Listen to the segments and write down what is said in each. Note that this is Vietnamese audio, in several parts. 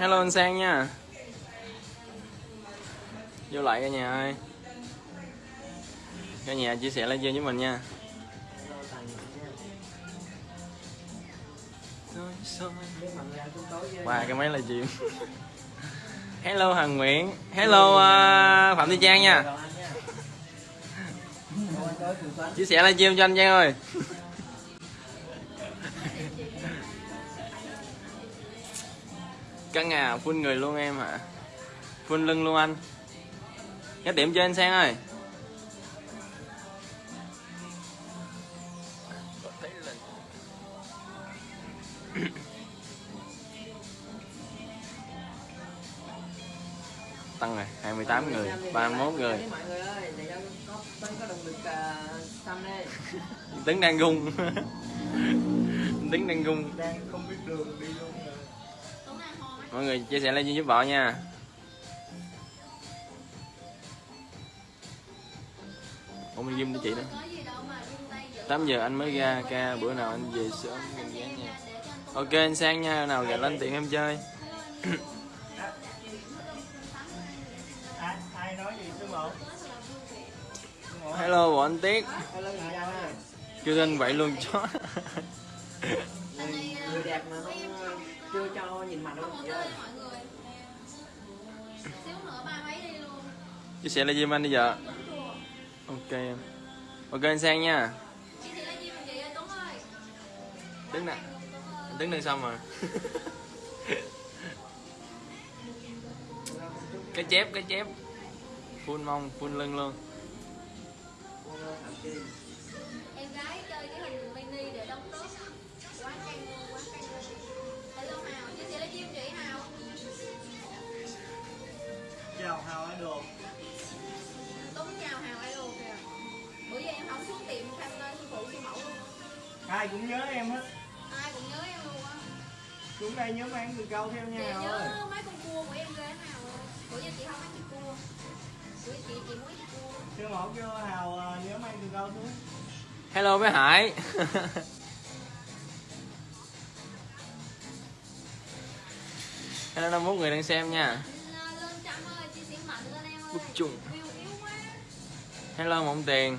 hello anh sang nha. Vô lại cả nhà ơi. Cả nhà chia sẻ livestream với mình nha. Hello, qua cái máy livestream hello hằng nguyễn. Hello uh, phạm thị trang nha. Chia sẻ livestream cho anh trang ơi. Căng à phun người luôn em hả? Phun lưng luôn anh. Cái điểm cho anh sang ơi. Tăng rồi 28 người 31 người. Đây. Tấn đang gung Tấn đang gung đang không biết đường đi luôn Mọi người chia sẻ lên giúp vợ nha. Ủa mình ghim cho chị đó. 8 giờ anh mới ra ca bữa nào anh về sớm mình ghé nha. Ok anh sang nha nào gạt lên tiện em chơi. Hello bọn anh Tiết. Hello người Kêu tên vậy luôn chó. Người, đẹp mà. không chưa cho nhìn mặt đâu không chị tới ơi mọi người. Xíu nữa ba mấy đi luôn. Chia sẻ lên giùm anh bây giờ. Ok em Ok anh sang nha. Đứng nè Tấn đang xong rồi Cái chép cái chép Full mông full lưng luôn chào hào idol Tuấn chào Hào idol kìa. Bữa giờ em không xuống tiệm nơi sư phụ sư mẫu luôn. ai cũng nhớ em hết Ai cũng nhớ em luôn á. xuống đây nhớ mang từ câu theo Chị nha hào ơi nhớ mấy con cua của em ghê nào ơi. Bữa giờ chị không ăn thịt cua. Bữa chị chị muốn thịt cua. sư mẫu kêu hào ờ, nhớ mang từ câu xuống Hello bé Hải Hello 51 người đang xem nha Bức chung. View yếu quá. Hello Mộng Tiền.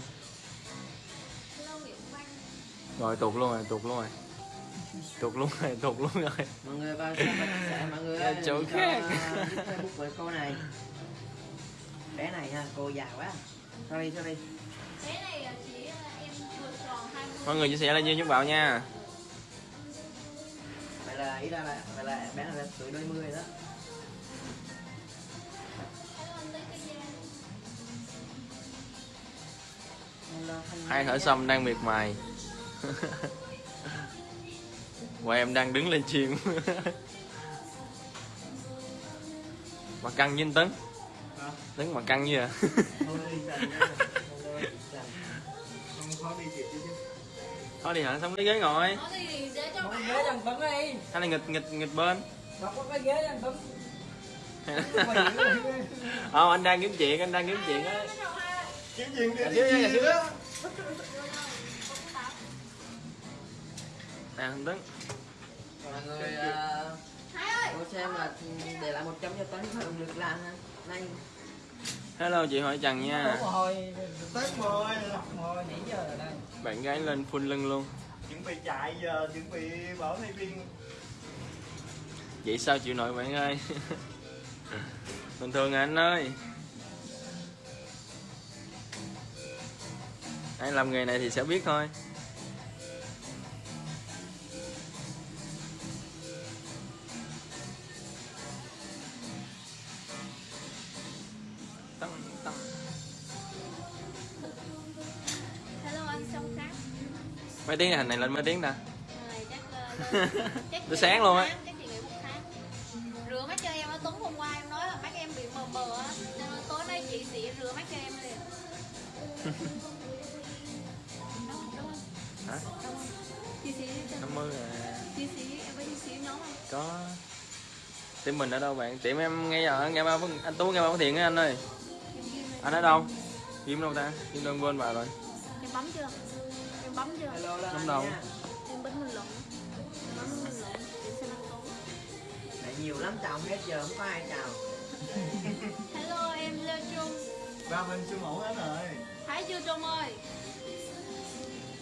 Rồi tụt luôn rồi, tụt luôn rồi Tụt luôn rồi, tụt luôn rồi mọi người vào xem và chia sẻ mọi người ơi chỗ khác. facebook với cô này bé này ha cô già quá sorry sorry Thế này là chỉ ờ, em vừa tròn 20. Mọi người chia sẻ lên giúp bảo nha vậy là ý ra là vậy là bé này là tuổi đôi mươi đó Hai thở xong đang miệt mài. Và em đang đứng lên chim. Mà căng với anh Tấn. Hả? Tấn mà căng như à? Thôi đi hả, xong cái ghế ngồi. Hay là nghịch nghịch nghịch bên. Không, anh đang kiếm chuyện, anh đang kiếm chuyện á Kiếm chuyện Dạ đi. dạ. Đưa rồi. Tuấn Tảo. Nè, anh Tấn Mọi người Hai ơi. cô xem là để lại một chấm cho tấn động lực làm ha. Hello chị Hỏi Trần nha rồi, Tết rồi, rồi, nãy giờ rồi đây. Bạn gái lên full lưng luôn Chuẩn bị chạy giờ, chuẩn bị bảo thay viên. Vậy sao chịu nổi bạn ơi Bình thường anh ơi Ai làm nghề này thì sẽ biết thôi Tăng, tăng. Hello anh sông khác. Mấy tiếng hình này lên mấy tiếng ờ, chắc Tới chị sáng luôn á. Rửa mắt cho em á Tuấn hôm qua em nói là mắt em bị mờ mờ á Nên tối nay chị sẽ rửa mắt cho em liền hả Đúng không? Chị sĩ cho 50 à Chị sĩ, em với chị sĩ nhóm không? có tiệm mình ở đâu bạn tiệm em ngay ở nghe ba anh tú nghe ba thiện á anh ơi anh ở đâu Kim đâu ta Kim đơn quên bà rồi Em bấm chưa? Em bấm chưa? hello đâu. Em bấm Em tối Lại nhiều lắm chào hết giờ không có ai chào Hello em Lê Trung ba bên siêu mẫu hết rồi Thấy chưa Trung ơi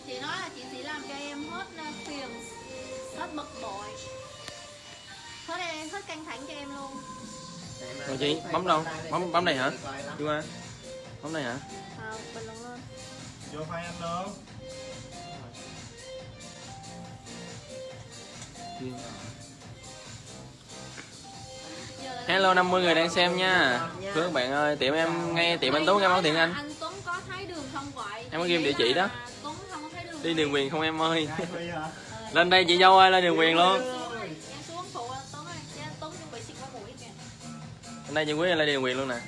Chị nói là chị chỉ làm cho em hết phiền Hết bực bội Hết em, hết căng thẳng cho em luôn Này Rồi chị, bấm đâu? Bấm- đây, bấm này hả? đi qua bấm đây hả À, bình luận lên vô file anh luôn hello 50 người đang xem nha thưa các bạn ơi tiệm em ngay tiệm anh tú nghe báo thiện anh Anh Tuấn có thấy đường không vậy? Em có ghim địa chỉ đó. Đi đường quyền không em ơi? Lên đây chị dâu ơi lên đường quyền luôn. Chứ lên đây chị quý lên đường quyền luôn nè.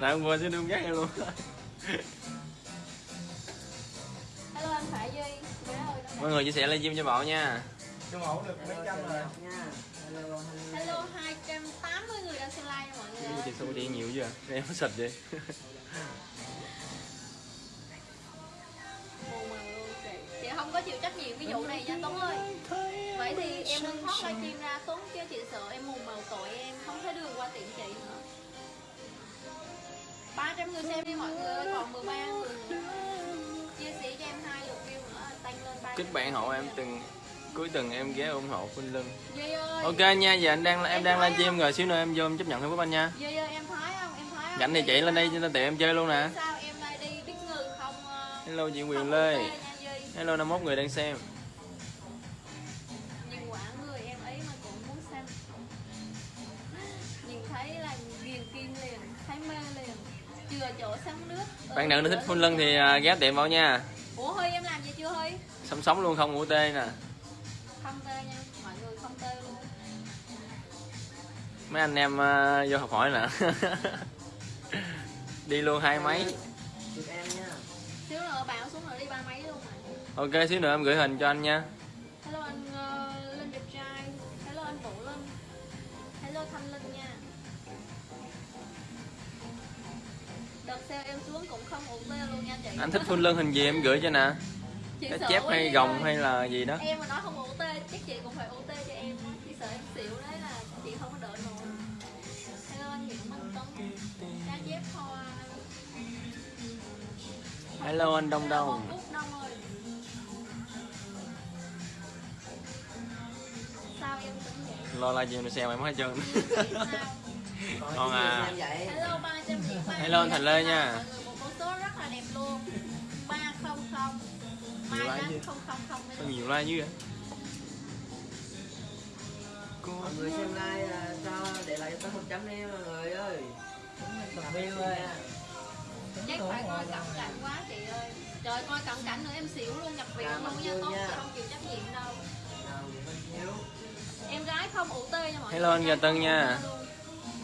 Nãy sẽ đương gác em luôn. Hello anh Phải Duy Bé ơi, nó mọi người chia sẻ livestream cho bảo nha. Siêu mẫu được mấy trăm rồi. Nha hello hello Hello 280 người đang xem live nha mọi người chị số điện nhiều chưa em sạch vậy. Chị không có chịu trách nhiệm cái vụ này nha Tuấn ơi. Vậy thì em nên thoát livestream ra Tuấn chứ chị sợ em mù mờ tội em không thấy đường qua tiệm chị nữa. 300 người xem đi mọi người ơi, còn 13 người nữa. Chia sẻ cho em hai lượt view nữa, tăng lên 300 kết bạn hộ em từng cuối tuần em ghé ủng hộ Khuynh Lưng ok nha giờ anh đang em đang livestream rồi xíu nữa em vô em chấp nhận Facebook anh nha. Duy ơi em thấy không, em thấy không rảnh thì chị lên đây lên tiệm em chơi luôn nè. Sao em lại đi biết ngừ không ờ, hello chị Quyền Lê. hello 51 người đang xem. Người em bạn nào thích Khuynh Lưng thì à, ghé tiệm vào nha. Ủa hơi em làm gì chưa hơi sống sống luôn không ngủ tê nè không tê nha mọi người không tê luôn. Mấy anh em à, vô học hỏi nè. Đi luôn hai máy. Chụp em nha xíu nữa bảo xuống rồi đi ba mấy luôn mà. Ok xíu nữa em gửi hình cho anh nha. Hello anh uh, linh đẹp trai. Hello anh vũ linh. Hello thanh linh nha. Đợt xe em xuống cũng không ủ tê luôn nha chị. Anh thích Khuynh Lưng hình gì em gửi cho nè cái sợ chép hay gồng ơi. hay là gì đó. Em mà nói không ủ tê chắc chị cũng phải ủ tê cho em á. chị sợ em xỉu đấy là chị không có đỡ nổi. Hello anh Nguyễn Minh Tuấn cá chép hoa hello anh Đông Đông. Lo la gì mà xem em hết trơn. Còn à, hello ba trăm ba Hello, anh Thành Lê nha. số rất là đẹp luôn. Ba không không Nhiều like chứ. không không không có nhiều like dữ vậy? Mọi người xem like à, cho để lại tới một chấm đi mọi người ơi? Làm view ơi. Chắc phải coi cận cảnh quá chị ơi. Trời coi cận cảnh nữa em xỉu luôn nhập viện Cảm luôn nha tốt không chịu trách nhiệm đâu. Nào Hiếu em gái không ủ tê nha mọi Hello, người anh Gà Tân Không nha. luôn.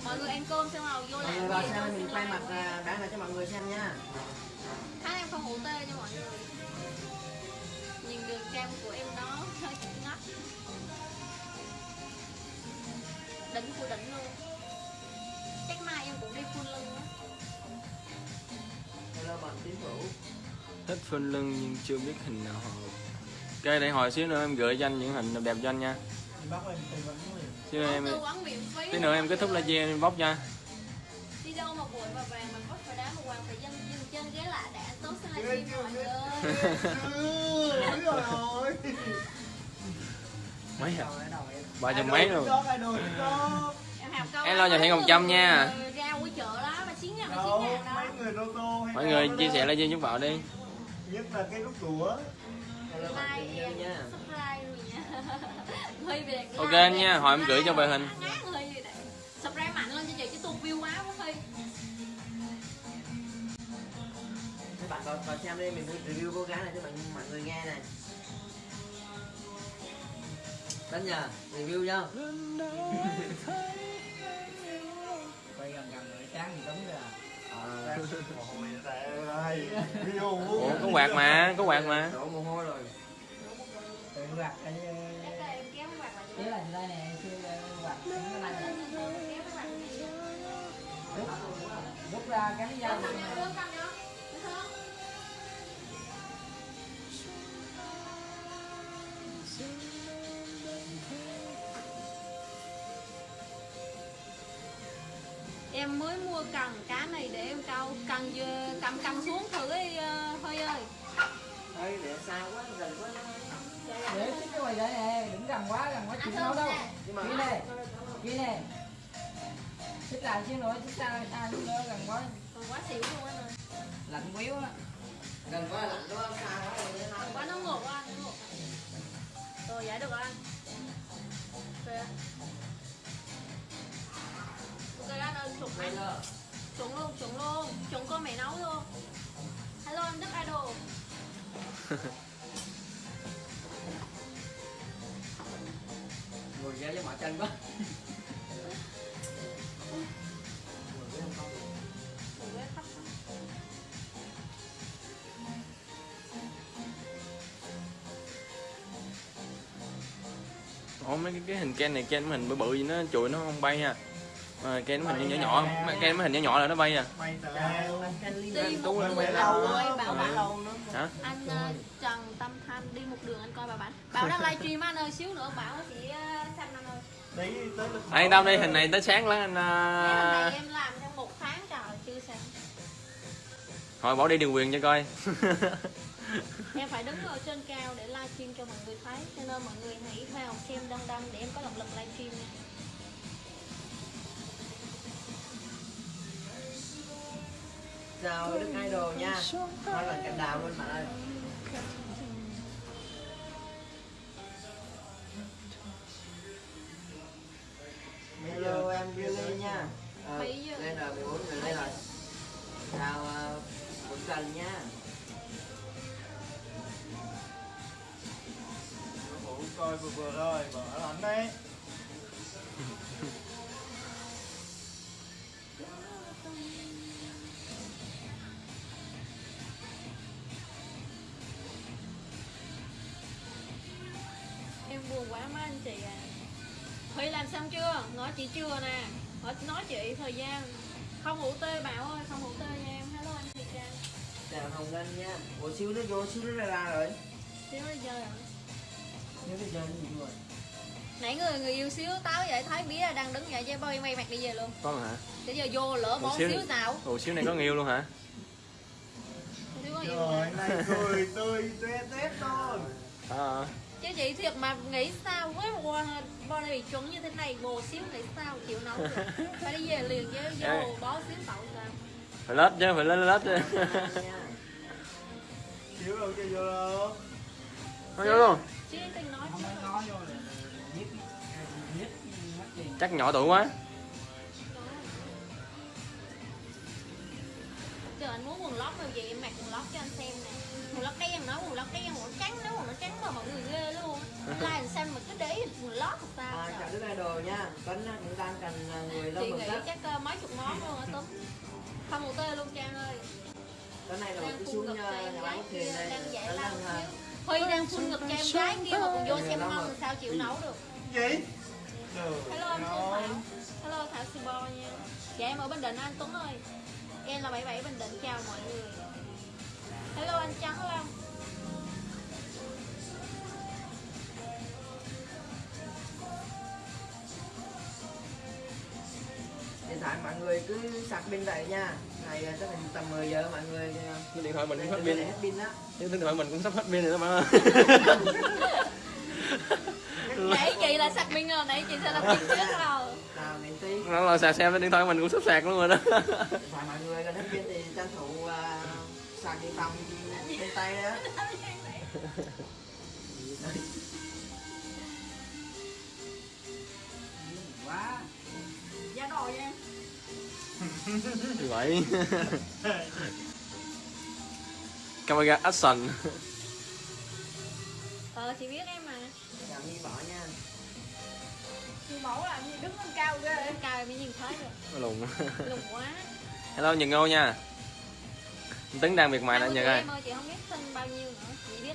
mọi người ăn cơm xong rồi vô mọi làm người vào gì xem mình quay mặt mọi người. à, bán lại cho mọi người xem nha. Tháng em không ủ tê nha mọi người đường cam của em nó hơi ngắt. Đỉnh của đỉnh luôn. Chắc mai em cũng đi full lưng á. Hello bạn tiến thủ thích Khuynh Lưng nhưng chưa biết hình nào hợp ok để hồi xíu nữa em gửi cho anh những hình đẹp cho anh nha. Xíu nữa em tí nữa em kết thúc livestream em bóc nha đâu mà bụi mà vàng mà vóc và đá mà hoàng phải dân dừng chân ghé lại để anh tốt sang livestream mọi người ơi Đúng rồi mấy hả ba trăm mấy luôn em Thiện mấy Hồng Trâm người nha. ra cuối chợ đó mà chiến ngàn mà Đâu, chiến ngàn mấy đó người rô tô hay mọi người chia sẻ livestream giúp bảo đi Nhất là cái nút đũa rồi Ok anh nha, hồi em gửi cho bài hình. gì subscribe mạnh lên cho chị chứ tuột view bạn còn còn xem đi mình review cô gái này cho mọi mọi người nghe này. Đánh nha, review nha quay gần gần rồi tráng thì đúng ra à, ủa có quạt mà có quạt mà. Đổ mồ hôi rồi. Tự quạt cái Để cho em kéo cái quạt lại chế là đây nè xưa quạt cái này kéo cái quạt lại rút ra cái Rút Em mới mua cần cá này để em câu cần vừa cầm cầm xuống thử đi ờ, Hơi ơi. Ê, để xa quá, gần quá. Để xích cái quầy đây nè đừng gần quá gần quá chịu đâu. mà kia nè kia nè. Xích lại xíu nữa xích xa xa xíu nữa gần quá. Còn quá xỉu luôn anh ơi lạnh quéo á. Gần quá, lạnh quá, xa quá Còn quá nó ngột quá nó ngột. Rồi giải được rồi. Anh Ok Anh ơi, chuẩn Bây anh. Chuẩn luôn, chuẩn luôn. Chuẩn con mẹ nấu luôn. Hello anh Đức Idol. Ngồi ra với mỏi chân quá. Ủa, cái thấp quá. ủa mấy cái, cái hình ken này ken hình bự bự gì nó chùi nó không bay ha mà ken nó hình nhỏ nhỏ mà ken nó hình nhỏ nhỏ là nó bay à? Tú lên mẹ lâu nó hả? Anh ờ, Trần Tâm Thanh đi một đường anh coi bà bạn. Bảo đang livestream anh ơi xíu nữa Bảo chỉ ờ, xanh anh ơi đấy tới lúc anh tâm đi hình này tới sáng lắm anh à... em làm trong một tháng trời chưa sáng thôi bỏ đi đường quyền cho coi. Em phải đứng ở trên cao để livestream cho mọi người thấy Cho nên mọi người hãy vào xem đông đông để em có động lực livestream nha Chào Đức Idol nha. Nói là cành đào luôn bạn ơi. Hello em Billy nha. À? Đây là 14 người đây là Chào uh, Quỳnh Cần nha. Phụ coi vừa vừa rồi mở lạnh đấy chị chưa nè? Nói, nói chị thời gian. Không ngủ tê Bảo ơi, không ngủ tê nha em. Hello anh Thị Trang. Chào Hồng Ngân nha. Ủa xíu nó vô xíu nó ra ra rồi. Xíu bây giờ rồi. Nếu bây giờ gì rồi Nãy người người yêu xíu táo vậy thấy biết là đang đứng vậy chứ bay may mặt đi về luôn. Có hả? Bây giờ vô lỡ bỏ Ủa, xíu- xíu nào? Ồ xíu này có người yêu luôn hả? Xíu có yêu rồi mà. này cười tươi tuét tét thôi à, Chứ chị thiệt mà nghĩ sao? Với một con body bị chuẩn như thế này Bồ xíu nghĩ sao? Chịu nấu được. Phải đi về liền chứ vô bó xíu tậu sao? Phải lết chứ phải lên lết chứ. Nha chiếu đâu cho vô đâu. Nói vô luôn. Chứ. tình nói không chắc nhỏ tuổi quá Giờ anh muốn quần lót màu gì em mặc quần lót cho anh xem nè. Quần lót đen nói quần lót đen quần lót trắng nói quần lót trắng mà mọi người ghê luôn. Anh like làm sao mà cứ để quần lót làm sao. À, Chào trời. Đức Idol nha. Á, cũng đang cần à, người lâu Chị nghĩ chắc ờ, mấy chục món luôn á Tuấn. Không một tê luôn Trang ơi. Cái này là Đang phun xuống ngực nhà cho em nhà gái bán kia Đang Tuấn lao à, Huy đang phun ngực cho em gái kia mà còn vô xem rồi. sao chịu nấu được. Gì? Hello anh Phương. Thảo Hello Thảo Sibo nha. Dạ em ở Bình Định anh Tuấn ơi Em là 77 Bình Định. Chào mọi người. Hello anh Trắng Long. Điện thoại mọi người cứ sạc pin vậy nha. Này chắc là tầm 10 giờ mọi người cái điện thoại mình cũng hết pin. hết pin á cái điện thoại mình cũng sắp hết pin rồi đó bạn ơi Nãy chị là sạc pin rồi, nãy chị sẽ là pin trước rồi. Nó là sạc xem điện thoại mình cũng sắp sạc luôn rồi đó. Thoại mọi người gần hết pin thì tranh thủ à, sạc điện phòng trên tay đó quá. Dạ rồi em? Như vậy camera action Ừ Ờ chị biết em mẫu làm gì đứng lên cao ghê. Lên cao mới nhìn thấy được. Nó lùn Lùng quá. Hello Nhật Ngô nha. Tấn đang miệt mài nè 20 Nhật ơi. em ơi chị không biết sinh bao nhiêu nữa. Chị biết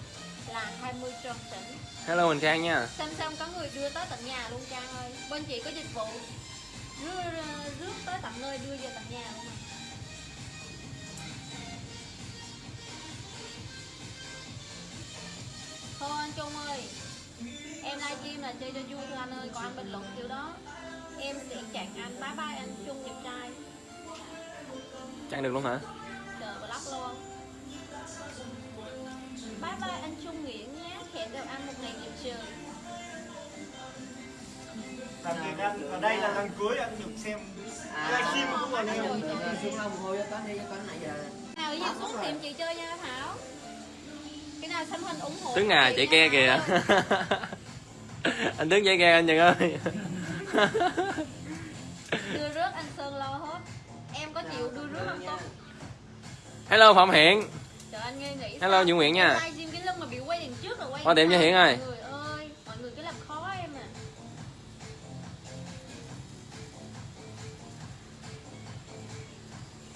là 20 tròn tỉnh. Hello Huỳnh Khang nha. Xem xem có người đưa tới tận nhà luôn Trang ơi. Bên chị có dịch vụ. Rước, rước tới tận nơi đưa về tận nhà luôn mà. Thôi anh Trung ơi Em livestream là chơi cho vui thôi anh ơi Còn anh bình luận kiểu đó. Em sẽ chặn anh Bye bye anh Trung đẹp trai. Chặn được luôn hả? Chờ block luôn Bye bye anh Trung Nguyễn nhé Hẹn gặp anh một ngày đẹp trời Đặc biệt anh ở đây là lần cuối anh được xem livestream của anh em. Xuống lâu hồi cho con đi cho con nãy giờ. Nào giờ xuống tìm chị chơi nha Thảo. Cái nào xanh hình ủng hộ Tướng à chị ke kìa. Anh Tướng chạy ke anh Nhật ơi đưa rước anh Sơn lo hết em có chịu đưa rước không tốt hello Phạm Hiện trời anh nghe nghĩ Hello? Dũng Nguyễn nha. Livestream cái lưng mà bị quay đằng trước là quay Qua tiệm cho? Hiển ơi. người ơi mọi người cứ làm khó em à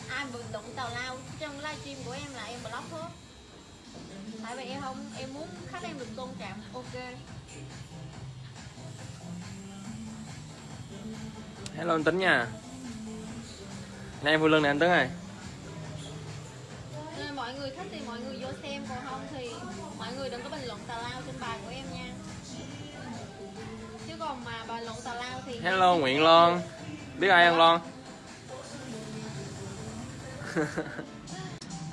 ai bình luận tào lao trong livestream của em là em block hết tại vì em không em muốn khách em được tôn trọng ok hello anh Tính nha. Này em vui lưng nè anh Tấn ơi. Nên mọi người thích thì mọi người vô xem còn không thì mọi người đừng có bình luận tào lao trên bài của em nha. Chứ còn mà bình luận tào lao thì hello Nguyễn Loan. Biết ai không Loan?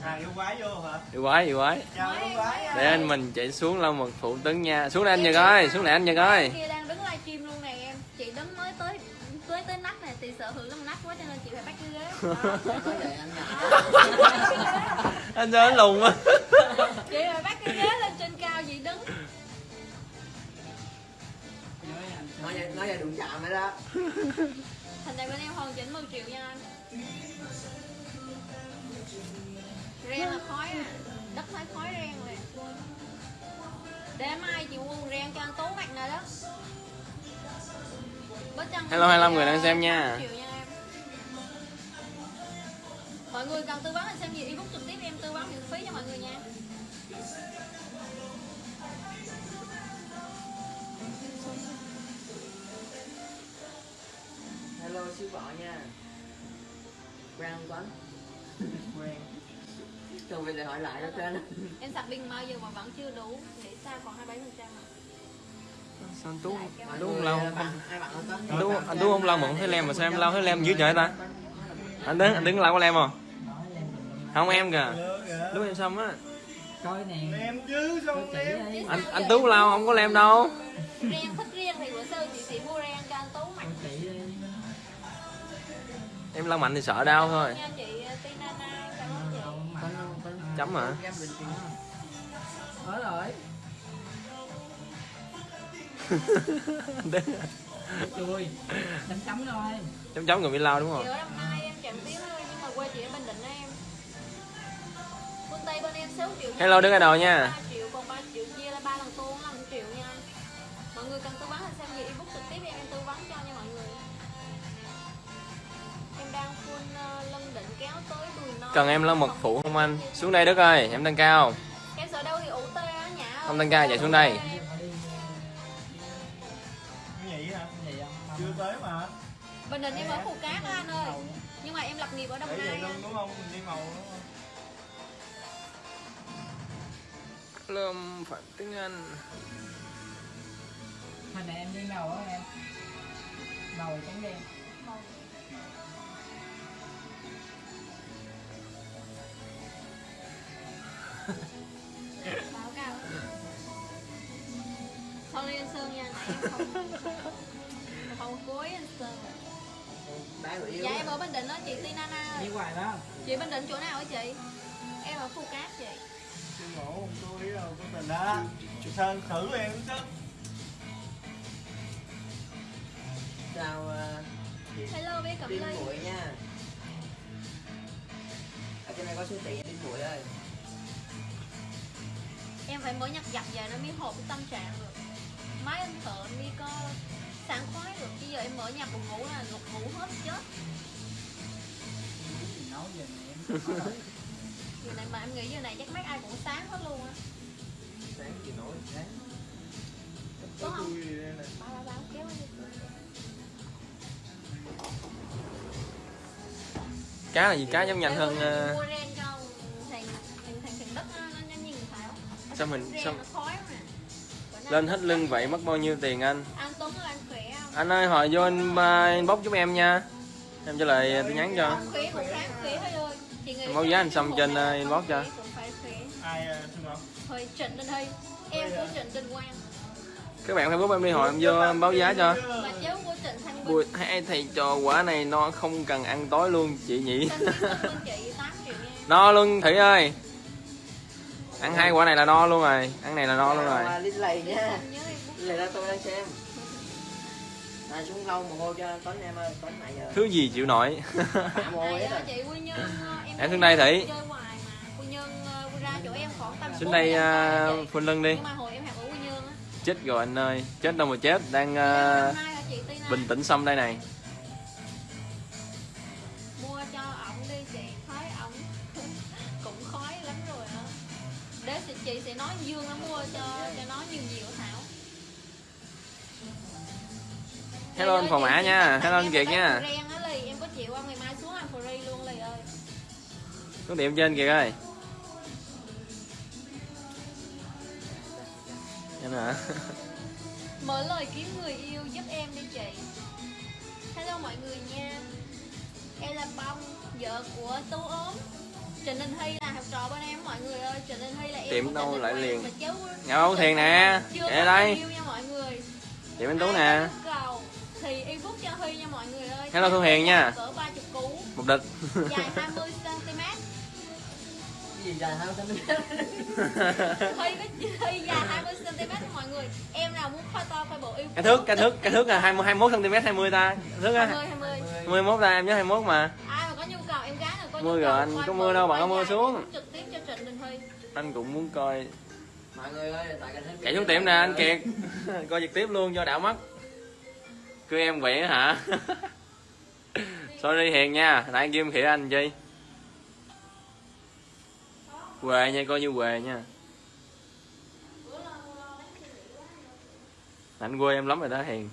À yêu quái vô hả? yêu quái yêu quái. Chào yêu quái. để anh mình chạy xuống lau mật phụ Tấn nha. Xuống đây anh Nhật ơi xuống này anh Nhật ơi sợ hưởng lắm nách quá cho nên chị phải bắt cái ghế. Vậy anh nhật anh cho anh lùn á. Chị phải bắt cái ghế lên trên cao chị đứng. Nói vậy nói vậy đụng chạm rồi đó. Thành này bên em hoàn chỉnh 10 triệu nha anh. Ren là khói à. Đất thấy khói ren rồi. Để mai chị mua ren cho anh tú mặt này đó Hello, 25 người đang xem nha. 8 triệu em. mọi người cần tư vấn anh xem gì ebook trực tiếp em tư vấn miễn phí cho mọi người nha hello sư vợ nha con Quen. không bây giờ hỏi lại đó trên em sạc pin bao giờ mà vẫn chưa đủ nghĩ sao còn 27 phần trăm sao anh Tú Tú không? Lau anh Tú anh Tú không lau mượn thấy lem mà sao em lau thấy lem dữ trời ta? Anh Tấn anh Tấn lau có lem không? Không em kìa. Lúc em xong á. Coi nè. Chứ anh anh Tú lau không có lem đâu. Ren thích ren thì bữa sau chị sẽ mua ren cho anh tú mặc coi kỹ đi. Em lau mạnh thì sợ đau thôi. Nha chị Tina Na cảm ơn chị. Đâu mà con đâu. con chấm hả? Ở rồi chui chấm chấm thôi chấm chấm người bị lau đúng không? Ở Đồng Nai em chậm tiếng thôi nhưng mà quê chị ở Bình Định em. Phương Tây bên em 6 triệu nha. Hello, đứng ở đầu nha. 3 triệu còn 3 triệu chia là 3 lần tuôn là 5 triệu nha. Mọi người cần tư vấn thì xem gì ebook trực tiếp em em tư vấn cho nha mọi người. Em đang full uh, lân định kéo tới đùi non. Cần em lau mật phụ không anh? Xuống đây Đức ơi em tăng cao. Em sợ đâu thì ủ tê á nhã ơi. Không tăng ca, chạy xuống đây. Tới mà. Bình Định em ở Phù Cát á anh ơi. Nhưng mà em lập nghiệp ở Đồng Nai luôn đúng không? Mình đi màu đúng không? Lâm Phạm tiếng Anh. Hồi nãy em đi màu á em. Màu trắng đen. Báo cáo. Sorry anh Sơn nha em không anh Sơn người yêu dạ em ở Bình Định đó chị Tina Na đi hoài đó. Chị Bình Định chỗ nào hả chị? Em ở Phù Cát chị. Chưa ngủ tôi đâu của tình đó. Sơn thử em chứ. chào ờ, hello bé Cẩm Tiên Ly Muội nha. Ở trên này có siêu thị Tiên Muội ơi. Em phải mở nhạc dập về nó mới hợp với tâm trạng được. Máy anh thợ anh mới có sảng khoái được. Chứ giờ em mở nhạc buồn ngủ là ngục ngủ hết chết. Nói về mẹ em. Giờ này mà em nghĩ giờ này chắc mấy ai cũng sáng hết luôn á. Sáng gì nổi sáng. Có không? ba ba ba kéo đi. Cá là gì? Cá giống nhanh hơn ờ, Sao mình- sao- lên hết lưng vậy mất bao nhiêu tiền anh? Anh Tuấn là anh khỏe không? Anh ơi hỏi vô anh uh, inbox giúp em nha. Em trả lời tin nhắn cho. Báo giá anh xong trên, ờ, inbox cho. ai ờ, thương không? Thôi Trịnh Đình Hy em của Trịnh Đình Quang. Các bạn facebook em đi hỏi em vô báo giá cho. Bình hai thầy trò quả này no không cần ăn tối luôn chị nhỉ? Thanh Kim Cưng bên chị 8 triệu nha. No luôn thủy ơi ăn hai quả này là no luôn rồi. Ăn này là no luôn rồi. À, Linh lầy nha. Lầy ra tôi đang xem. À, xuống lâu mồ hôi cho Tuấn em ơi Tuấn này giờ. Thứ gì chịu nổi. Ờ, rồi. chị Quy Nhân ờ, em Em thấy xuống đây Thủy. chơi hoài mà. Quy Nhân ờ, ra chỗ em khoảng tầm xuống 40 đây uh, chị. phun lưng đi. Nhưng mà hồi em học ở Quy Nhơn á. Chết rồi anh ơi. Chết đâu mà chết. Đang uh, bình tĩnh xong đây này chị, sẽ nói Dương nó mua cho cho nó nhiều nhiều Thảo? Hello anh phò mã nha. hello anh kiệt nha. em có chịu không ngày mai xuống ăn free luôn Lì ơi. Xuống tiệm trên kìa ơi. Em hả? Mở lời kiếm người yêu giúp em đi chị. Hello mọi người nha. Em là bông vợ của tú ốm Trịnh Đình Hy là học trò bên em mọi người ơi. Trịnh Đình Hy là em Tiệm đâu lại liền? Nhà báo Thiền nè. Có đây. người yêu nha mọi người. Tiệm anh tú nè. thì inbox cho Huy nha mọi người ơi. Hello Thu Hiền nha. cỡ 30 cú. Một địch dài 20 cm Cái gì dài hơn tao Huy có Huy dài 20 cm mọi người. Em nào muốn khoai to khoai bộ yêu cái thước cái thước cái thước là 20 21 cm 20 ta. Thước á. 20 20 21 ta em nhớ 21 mà Mưa rồi, anh có mưa đâu, bạn có mưa xuống. thì trực tiếp cho Trịnh Đình Huy. Anh cũng muốn coi. Mọi người ơi chạy xuống tiệm nè anh kiệt. Coi trực tiếp luôn cho đảo mắt. Cứ em quậy hả? Sorry hiền nha nãy kim khỉa anh chi? Quề nha coi như quề nha. Anh quê em lắm rồi đó hiền.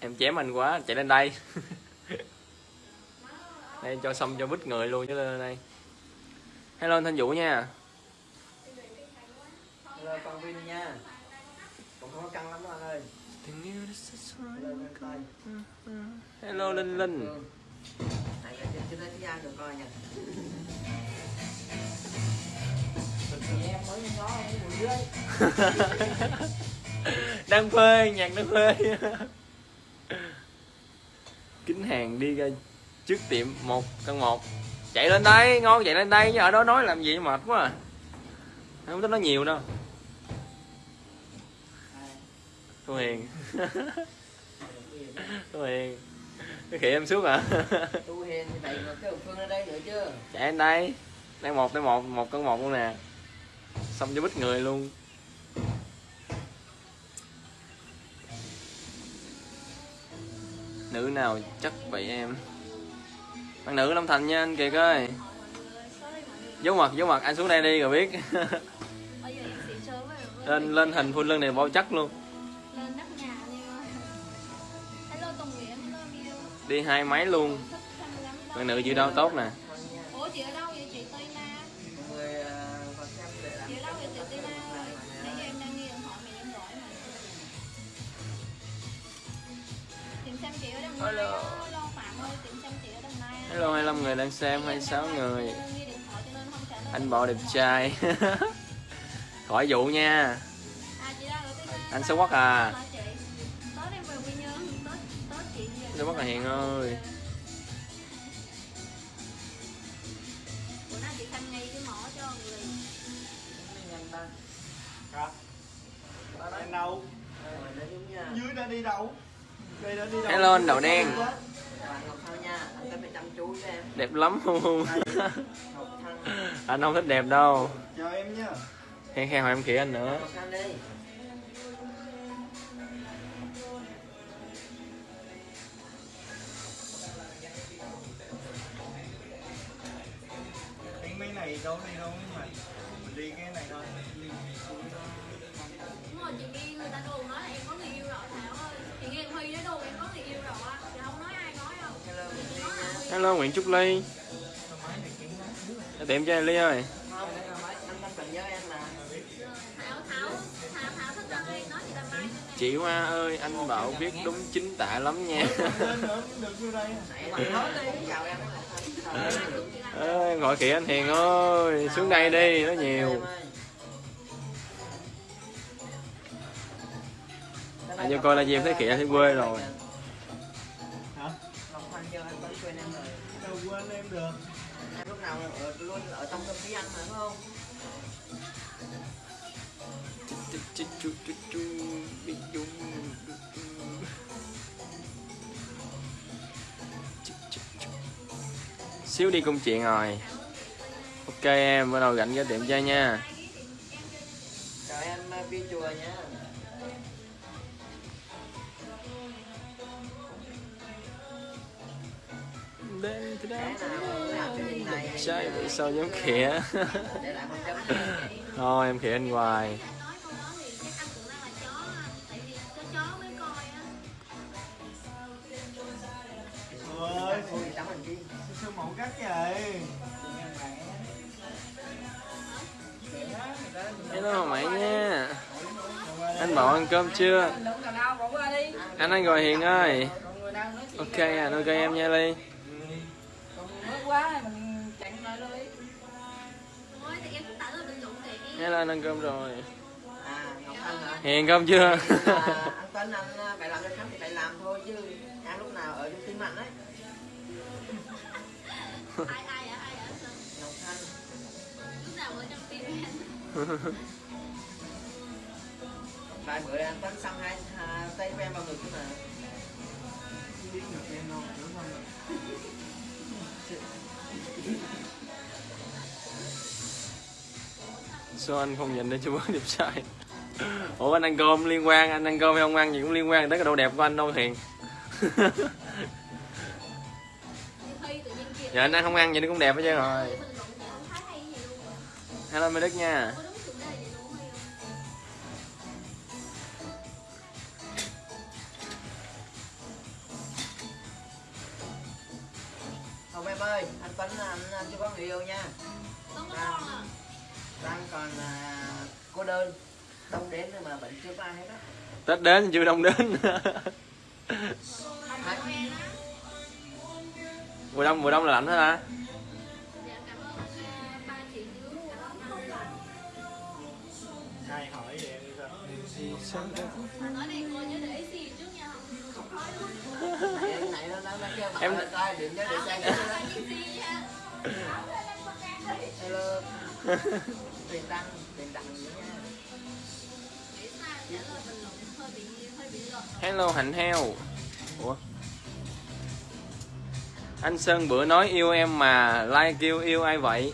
Em chém anh quá chạy lên đây đây cho xong cho bít người luôn chứ lên đây. Hello anh thanh vũ nha. Hello con Vin nha. Cũng không có căng lắm anh ơi. Hello coi linh. linh Này trên được coi nha. Đang phê nhạc đang phê. Kính hàng đi ra trước tiệm một căn một. Chạy lên đây ngon chạy lên đây chứ ở đó nói làm gì mệt quá à. Không tính nói nhiều đâu. Thu hiền. Thu hiền. Cái khỉ em suốt à. Tu Hiền thì vào cái phương ở đây nữa chứ. Chạy lên đây. Đang một tới một một con một luôn nè. Xong cho bít người luôn. Nữ nào chắc vậy em bạn nữ Long Thành nha anh Kiệt ơi. Giấu mặt giấu mặt anh xuống đây đi rồi biết. Lên lên hình full lưng này bao chắc luôn. Đi hai máy luôn. Bạn nữ chịu đau tốt nè. Ủa chị ở đâu vậy chị Tây Na Mọi người ờ, vào xem để làm chị ở đâu vậy chị Tây Na ơi? nãy giờ em đang nghe điện thoại mẹ em gọi mà. Tìm xem chị ở Đồng Nai Hello. Hello 25 người đang xem Nãy giờ 26 em đang người. Anh bộ đẹp trai. Khỏi vụ nha. Anh xấu quắc à. Xấu quắc là Hiền ơi? Hello, anh Đậu Đen. Đẹp lắm không? Anh không thích đẹp đâu. Chào em nhá. Khen khen hỏi em khỉ anh nữa. Mấy này đâu đi đâu hello Nguyễn Trúc Ly. Tiệm cho Ly ơi. Chị Hoa ơi anh Bảo viết đúng chính tả lắm nha. À, gọi kìa anh Hiền ơi xuống đây đi nó nhiều. Anh à, vô coi là gì em thấy kìa thấy quê rồi. Đâu quên em được. Lúc nào ở, luôn ở trong không khí anh mà phải không? Chú, chú, chú, chú, bị đúng. Xíu đi công chuyện rồi. Ok em bắt đầu rảnh cái tiệm chơi nha. Chào em uh, Bi Chùa nha á. tại vì có chó mới coi á. Ơi Ôi, tắm hình chi sao mẫu cắt vậy? Hello mày nha. Anh bảo ăn cơm chưa? Anh anh gọi hiền ơi. Ok à ok em nha ly quá mình chặn lại đi thôi thì em cũng tại là luận để em hello anh ăn cơm rồi. À, Ngọc hả? cơm chưa? À, anh Tuấn anh phải làm cái khác thì phải làm thôi chứ. Em lúc nào ở trong tim mạnh đấy ai ai ạ ai ạ Ngọc Thanh lúc nào ở trong tim em? Vài bữa anh Tuấn xăm hai à, tay của em vào ngực cơ mà. Biết được em đâu đúng không sao anh không nhìn để cho bớt đẹp sai ủa, anh ăn cơm liên quan, anh ăn cơm hay không ăn gì cũng liên quan tới cái độ đẹp của anh đâu hiền Dạ giờ anh ăn không ăn vậy nó cũng đẹp hết trơn rồi. Hello Mê đức nha. Ơi, anh Tuấn anh, anh chưa có người yêu nha. Không có con à? Đang còn à, cô đơn. Đông đến nhưng mà vẫn chưa có ai hết á. Tết đến chưa đông đến. Mùa đông mùa đông là lạnh hết hả? Dạ cảm ơn ba chị trước cảm ơn ba ai hỏi vậy? Sao nói này cô bị hơi bị lệch hello, hạnh heo. Ủa? Anh sơn bữa nói yêu em mà like kêu yêu ai vậy?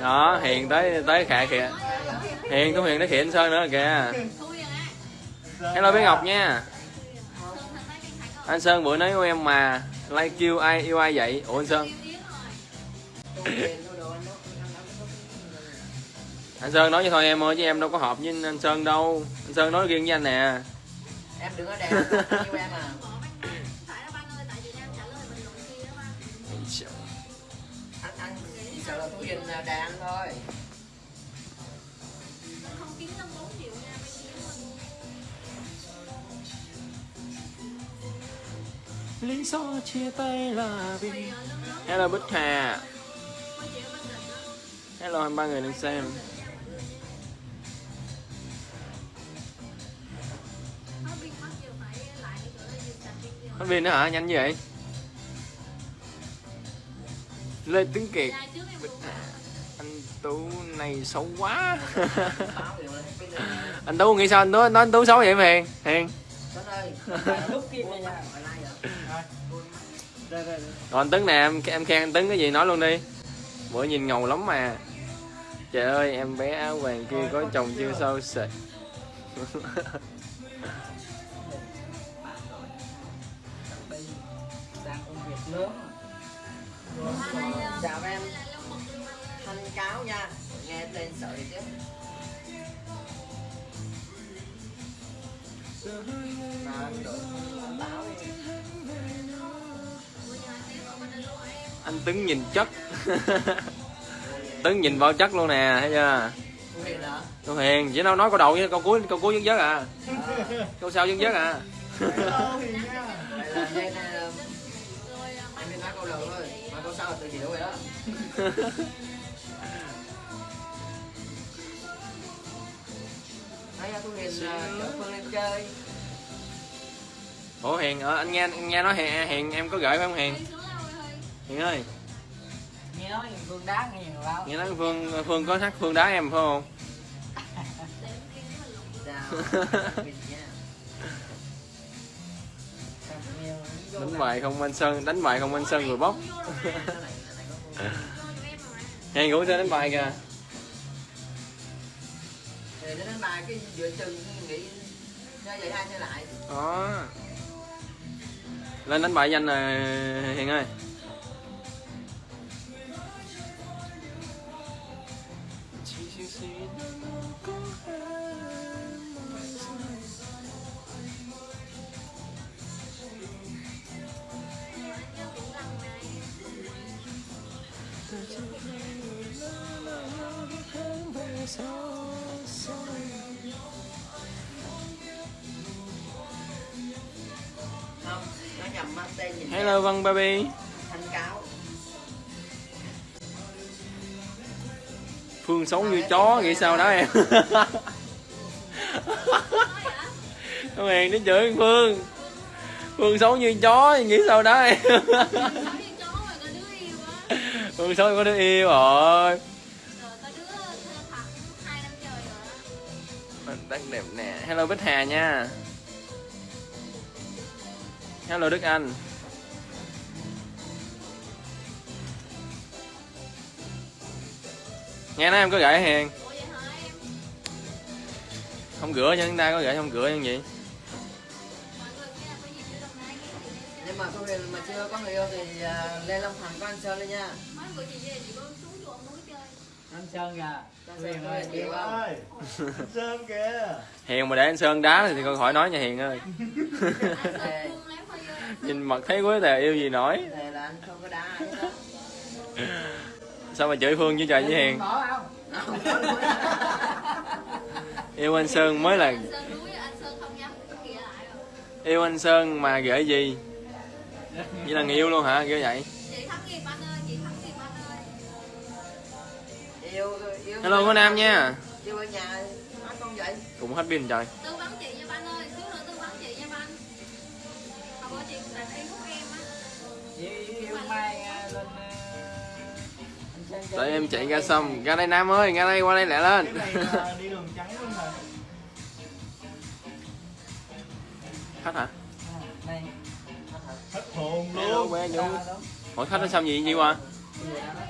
Đó, hiền tới tới khả kìa. Hiền, có hiền tới khịa anh sơn nữa kìa. Hello, bé ngọc nha anh sơn bữa nói yêu em mà like kêu ai yêu ai vậy? Ủa anh sơn. Anh sơn nói với thôi em ơi chứ em đâu có hợp với anh sơn đâu. Anh sơn nói riêng với anh nè. Em đừng có đẹp, yêu em à. Anh, anh chỉ sợ là tôi nhìn đàn thôi lý do chia tay là vì hello bích hà. Hello hai ba người đang xem. Hết pin nữa hả? Nhanh như vậy? Lê tuấn kiệt. Luôn anh tú này xấu quá. Anh tú nghĩ sao? Anh tú nói anh tú xấu vậy mà hiền còn anh tấn nè, em em khen anh tấn cái gì nói luôn đi bữa nhìn ngầu lắm mà trời ơi, em bé áo vàng kia có chồng chưa sao sệt chào dạ, em thanh cáo nha nghe tên sợi chứ mà táo đi. Anh tấn nhìn chất. Tấn nhìn vào chất luôn nè thấy chưa? Cô Hiền hiền chỉ đâu nói câu đầu với câu cuối câu cuối dứt dứt à. Câu sau dứt dứt à. Hiền nha. là nói câu đầu thôi mà câu sau là tự hiểu rồi đó Hiền lên chơi ủa hiền ờ, anh nghe anh nghe nói hiền, hiền em có gửi phải không hiền? Hiền ơi. Nghe nói phương đá nghe nhiều lao nghe nói phương phương có thắt phương đá em phải không? Hiền đánh bài không anh sơn đánh bài không anh sơn rồi bóc hiền cũng chơi đánh bài kìa. Thì đến đánh bài cái giữa chừng nghĩ chơi vậy hai chơi lại. Đó. Lên đánh bài danh rồi hiền ơi hello Văn baby thanh cáo phương xấu như chó nghĩ sao đó em? Con hiền nó chửi phương. Phương xấu như chó nghĩ sao đó em? Phương xấu có đứa yêu rồi Mình rất đẹp nè. Hello bích hà nha. Hello đức anh nghe nói em có gửi hiền. Không rửa cho chúng ta có gửi không rửa như vậy nhưng mà Huyền mà chưa có người yêu thì à, lên Long Thành có anh Sơn lên nha. Anh sơn kìa. Sơn ơi không không Ơi, anh Sơn kìa. hiền mà để anh sơn đá thì con khỏi nói nha hiền ơi. Nhìn mặt thấy quế tè yêu gì nổi. Thề là anh không có đá ai hết đó sao mà chửi phương chứ trời với hiền? Không yêu anh sơn mới là yêu anh sơn mà gửi gì? Vậy là người yêu luôn hả? Kiểu vậy. Yêu yêu hello cô nam nha. Yêu ở nhà nói con vậy. Cũng hết pin trời anh đợi em chạy ra xong ra đây nam ơi ra đây qua đây lẹ lên. Cái này là đi đường trắng luôn rồi. khách hả? À, Hết hồn luôn. hỏi khách nó xong gì? Gì qua.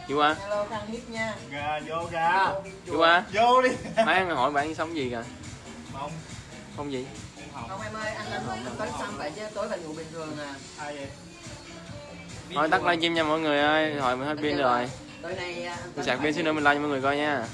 Gì qua. Hello khang hiếp nha. Gà vô gà. gì qua. Vô đi. mấy hỏi bạn sống gì kìa? Không, không gì. Không. Em ơi anh anh không tới xăm vậy chứ tối phải ngủ bình thường à. Ai vậy? thôi tắt livestream nha mọi người ơi. Rồi mình hết pin rồi À, mình sạc pin xin nữa mình like cho mọi người coi nha.